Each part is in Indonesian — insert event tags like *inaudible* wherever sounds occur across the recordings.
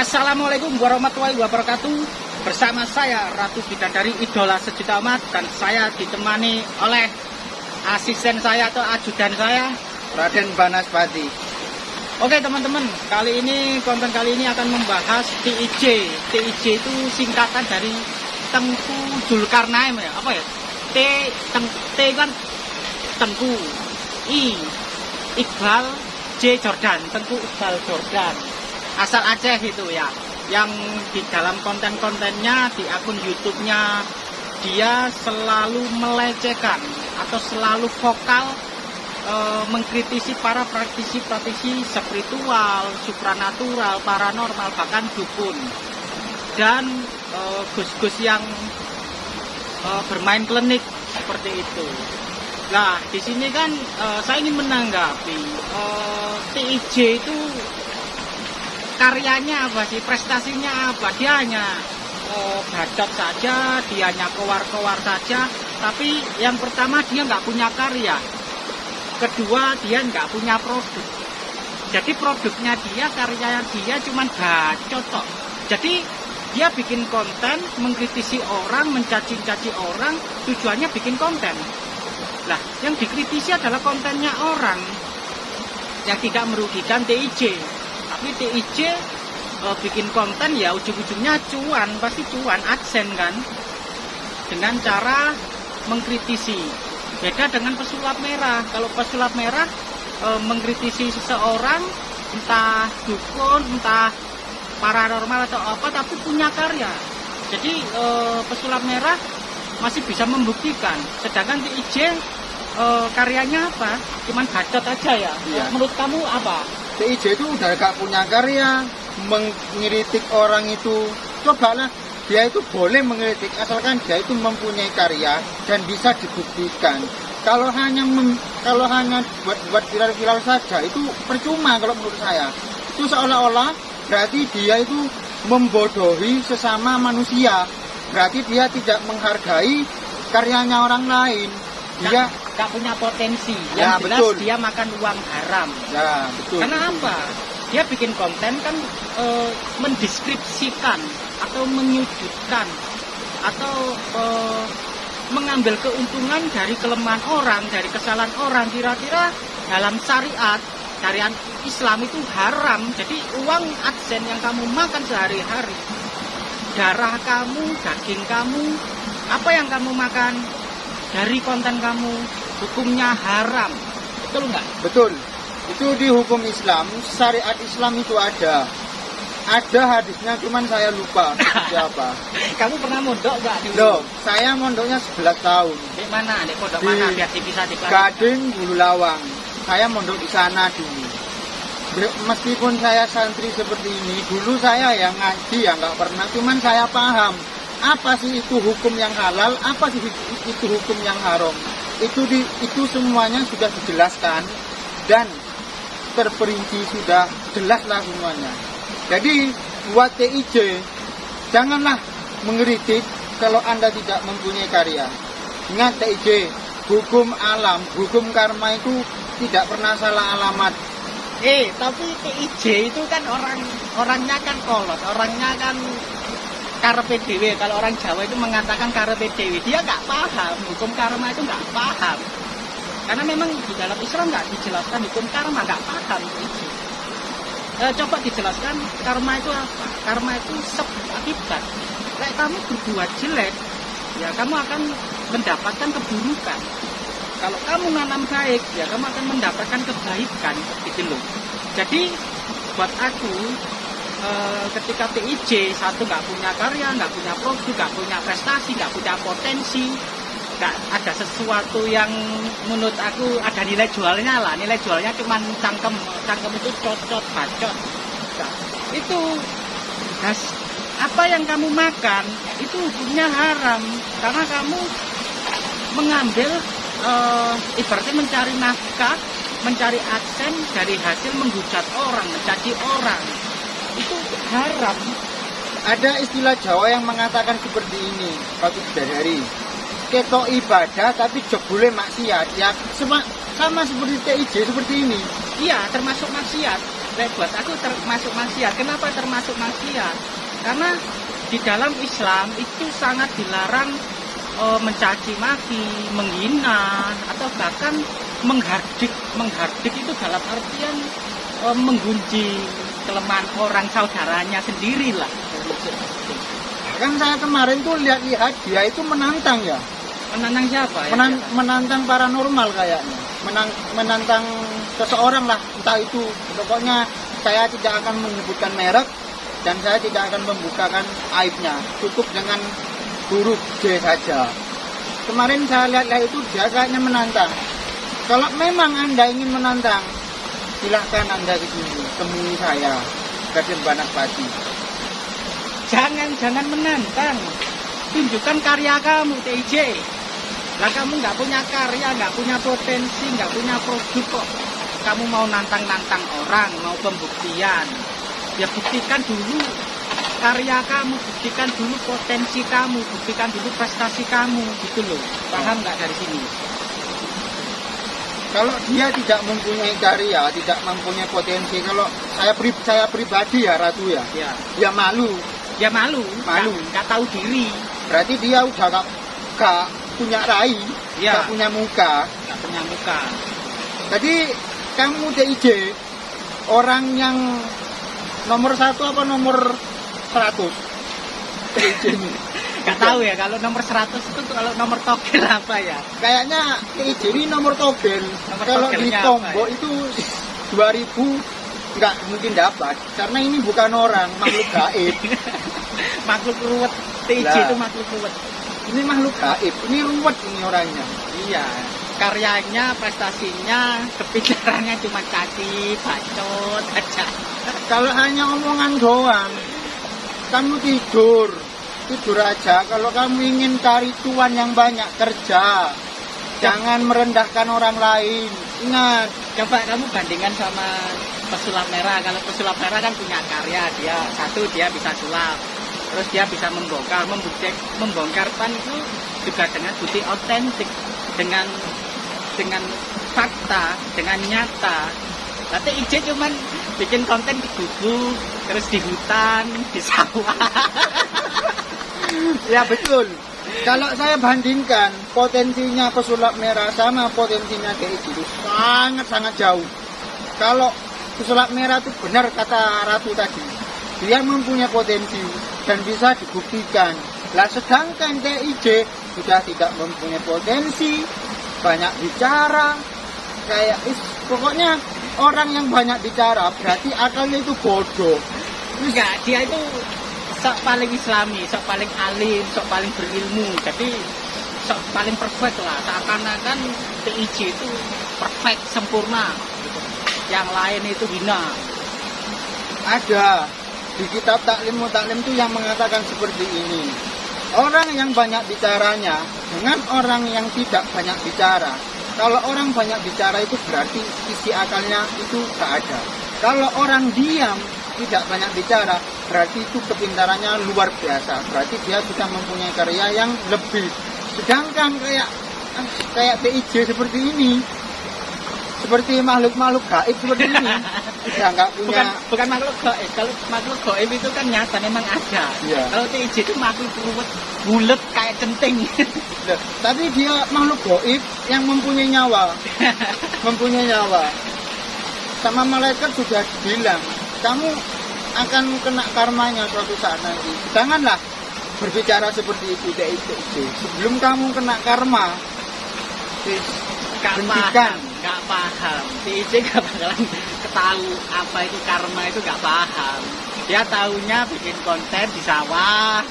Assalamualaikum warahmatullahi wabarakatuh Bersama saya Ratu Bidadari Idola Sejuta Umat Dan saya ditemani oleh asisten saya atau ajudan saya Raden Banaspati. Oke teman-teman, kali ini konten kali ini akan membahas TIJ. TIJ itu singkatan dari Tengku Zulkarnain ya. Apa ya? T teng, T kan Tengku. I Iqbal J Jordan, Tengku Iqbal Jordan. Asal Aceh itu ya. Yang di dalam konten-kontennya di akun YouTube-nya dia selalu melecehkan atau selalu vokal e, mengkritisi para praktisi-praktisi spiritual, supranatural, paranormal, bahkan dukun dan e, gus-gus yang e, bermain klinik seperti itu. Nah, di sini kan e, saya ingin menanggapi e, TIJ itu karyanya apa sih, prestasinya apa? Dia hanya e, bacot saja, dia hanya kowar-kowar saja, tapi yang pertama dia nggak punya karya, kedua dia nggak punya produk. Jadi produknya dia, karyanya dia cuma bacot. Jadi dia bikin konten, mengkritisi orang, mencaci-caci orang, tujuannya bikin konten. Lah, yang dikritisi adalah kontennya orang yang tidak merugikan TIJ. Tapi TIJ e, bikin konten ya ujung-ujungnya cuan, pasti cuan, adsen kan. Dengan cara mengkritisi. Beda dengan pesulap merah. Kalau pesulap merah e, mengkritisi seseorang, entah dukun, entah paranormal atau apa, tapi punya karya. Jadi e, pesulap merah masih bisa membuktikan. Sedangkan TIJ e, karyanya apa? Cuman bacot aja ya. Iya. Menurut kamu apa? TIJ itu udah gak punya karya, mengkritik orang itu. Cobalah, dia itu boleh mengkritik asalkan dia itu mempunyai karya dan bisa dibuktikan. Kalau hanya mem- kalau hanya buat buat viral-viral saja itu percuma kalau menurut saya. Itu seolah-olah berarti dia itu membodohi sesama manusia. Berarti dia tidak menghargai karyanya orang lain. Dia Gak, gak punya potensi. Ya, Yang jelas betul. dia makan uang haram. ya betul. Karena apa? Dia bikin konten kan e, mendeskripsikan atau menyudutkan atau e, mengambil keuntungan dari kelemahan orang, dari kesalahan orang. Kira-kira dalam syariat, syariat Islam itu haram. Jadi uang adsen yang kamu makan sehari-hari, darah kamu, daging kamu, apa yang kamu makan dari konten kamu, hukumnya haram. Betul nggak? Betul. Itu di hukum Islam, syariat Islam itu ada. Ada hadisnya, cuman saya lupa siapa. *laughs* Kamu pernah mondok nggak di Loh, saya mondoknya 11 tahun. Di mana? Di pondok Di mana? Biar bisa. Gading Bulu Lawang. Saya mondok di sana dulu. Meskipun saya santri seperti ini, dulu saya yang ngaji ya nggak pernah, cuman saya paham apa sih itu hukum yang halal, apa sih itu hukum yang haram. Itu di, itu semuanya sudah dijelaskan dan terperinci sudah jelas lah semuanya. Jadi buat TIJ janganlah mengkritik kalau Anda tidak mempunyai karya. Ingat TIJ, hukum alam, hukum karma itu tidak pernah salah alamat. Eh, tapi TIJ itu kan orang orangnya kan kolot, orangnya kan karpe dewe. Kalau orang Jawa itu mengatakan karpe dewe, dia nggak paham hukum karma itu nggak paham. Karena memang di dalam Islam nggak dijelaskan hukum karma, nggak paham. Eh, coba dijelaskan karma itu apa? Karma itu sebab akibat. Kayak kamu berbuat jelek, ya kamu akan mendapatkan keburukan. Kalau kamu nanam baik, ya kamu akan mendapatkan kebaikan, gitu loh. Jadi buat aku eh, ketika TIJ satu nggak punya karya, nggak punya produk, nggak punya prestasi, nggak punya potensi, nggak ada sesuatu yang menurut aku ada nilai jualnya lah. Nilai jualnya cuma cangkem, cangkem itu cocot, bacot. Nah, itu Nah, apa yang kamu makan itu hukumnya haram karena kamu mengambil eh, ibaratnya mencari nafkah, mencari adsen dari hasil menghujat orang, mencaci orang. Haram. Ada istilah Jawa yang mengatakan seperti ini, Pak Bidadari. Ketok ibadah tapi jebule maksiat. Ya sama, sama seperti TIJ seperti ini. Iya, termasuk maksiat. Lek buat aku termasuk maksiat. Kenapa termasuk maksiat? Karena di dalam Islam itu sangat dilarang e, mencaci maki, menghina atau bahkan menghardik. Menghardik itu dalam artian e, menggunjing kelemahan orang saudaranya sendiri lah. Kan saya kemarin tuh lihat-lihat dia itu menantang ya. Menantang siapa ya? Menan- menantang paranormal kayaknya. Menang- menantang seseorang lah, entah itu. Pokoknya saya tidak akan menyebutkan merek dan saya tidak akan membukakan aibnya. Cukup dengan huruf J saja. Kemarin saya lihat-lihat itu dia kayaknya menantang. Kalau memang Anda ingin menantang, silahkan Anda ke sini, temui saya, Raden Banakpati. Jangan, jangan menantang. Tunjukkan karya kamu, TJ. Lah kamu nggak punya karya, nggak punya potensi, nggak punya produk kok. Kamu mau nantang-nantang orang, mau pembuktian. Ya buktikan dulu karya kamu, buktikan dulu potensi kamu, buktikan dulu prestasi kamu, gitu loh. Paham nggak dari sini? Kalau dia tidak mempunyai karya, tidak mempunyai potensi, kalau saya pri, saya pribadi ya Ratu ya, Ya, dia malu. ya malu, Malu. nggak- tahu diri, Berarti dia udah gak, gak punya rai, Ya. gak punya muka. nggak punya muka. Jadi kamu DIJ orang yang nomor satu apa nomor 100 DIJ ini. Nggak tahu ya kalau nomor 100 itu kalau nomor togel apa ya? Kayaknya DIJ ini nomor togel. Nomor Kalau di apa ya? itu 2000 nggak mungkin dapat karena ini bukan orang makhluk gaib *laughs* makhluk ruwet Lah. itu makhluk ruwet ini makhluk gaib ini ruwet ini orangnya iya karyanya prestasinya kepikirannya cuma caci bacot aja kalau hanya omongan doang kamu tidur tidur aja kalau kamu ingin cari cuan yang banyak kerja. Jangan merendahkan orang lain. Ingat coba kamu bandingkan sama pesulap merah. Kalau pesulap merah kan punya karya dia satu dia bisa sulap. Terus dia bisa membongkar membukti membongkar pan itu juga dengan bukti otentik dengan dengan fakta dengan nyata. Nanti IJ cuman bikin konten di gubuk, terus di hutan, di sawah. *laughs* ya betul. Kalau saya bandingkan potensinya pesulap merah sama potensinya DIJ itu sangat-sangat jauh. Kalau pesulap merah itu benar kata Ratu tadi dia mempunyai potensi dan bisa dibuktikan. Lah sedangkan DIJ sudah tidak mempunyai potensi banyak bicara kayak is, pokoknya orang yang banyak bicara berarti akalnya itu bodoh. Enggak, dia itu sok paling islami, sok paling alim, sok paling berilmu. Jadi sok paling perfect lah. Seakan-akan TIJ itu perfect, sempurna. Yang lain itu hina. ada di kitab taklim taklim itu yang mengatakan seperti ini orang yang banyak bicaranya dengan orang yang tidak banyak bicara kalau orang banyak bicara itu berarti isi akalnya itu tak ada kalau orang diam tidak banyak bicara berarti itu kepintarannya luar biasa berarti dia sudah mempunyai karya yang lebih sedangkan kayak kayak PIJ seperti ini seperti makhluk-makhluk gaib seperti ini sudah *laughs* nggak punya Bukan bukan makhluk gaib. Kalau makhluk gaib itu kan nyata memang ada. Iya. Kalau TIJ itu makhluk ruwet, bulet kayak centing. Tapi dia makhluk goib yang mempunyai nyawa *laughs* mempunyai nyawa sama malaikat sudah bilang kamu akan kena karmanya suatu saat nanti janganlah berbicara seperti itu dek itu sebelum kamu kena karma Gak Hentikan. paham, gak paham. TIJ gak bakalan ketahu apa itu karma itu gak paham. Dia taunya bikin konten di sawah,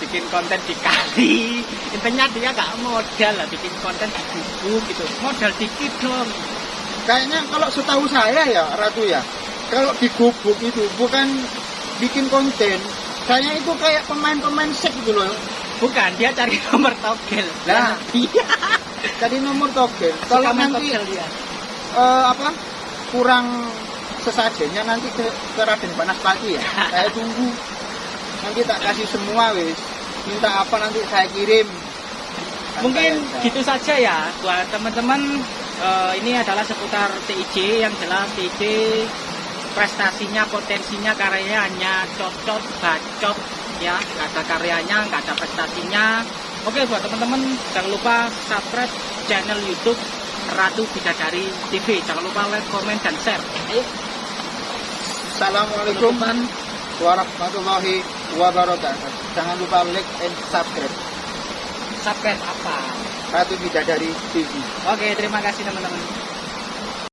bikin konten di kali. Intinya dia gak modal lah bikin konten di gubuk gitu. Modal dikit dong. kayaknya kalau setahu saya ya Ratu ya kalau di gubuk itu bukan bikin konten saya itu kayak pemain-pemain sek gitu loh Bukan, dia cari nomor togel. Lah. iya. Jadi nomor togel. Kalau nanti dia. eh, apa kurang sesajennya nanti ke, ke Raden Banaspati ya. *laughs* saya tunggu. Nanti tak kasih semua wis. Minta apa nanti saya kirim. Mungkin Saya- gitu saja ya buat teman-teman. Eh, ini adalah seputar TIJ yang jelas TIJ prestasinya potensinya karyanya hanya cocot bacot ya. Nggak ada karyanya nggak ada prestasinya. Oke buat teman-teman jangan lupa subscribe channel YouTube Ratu Bidadari TV jangan lupa like comment dan share. Ayo. Assalamualaikum warahmatullahi wabarakatuh. Jangan lupa like and subscribe. subscribe apa? Ratu Bidadari TV. oke terima kasih teman-teman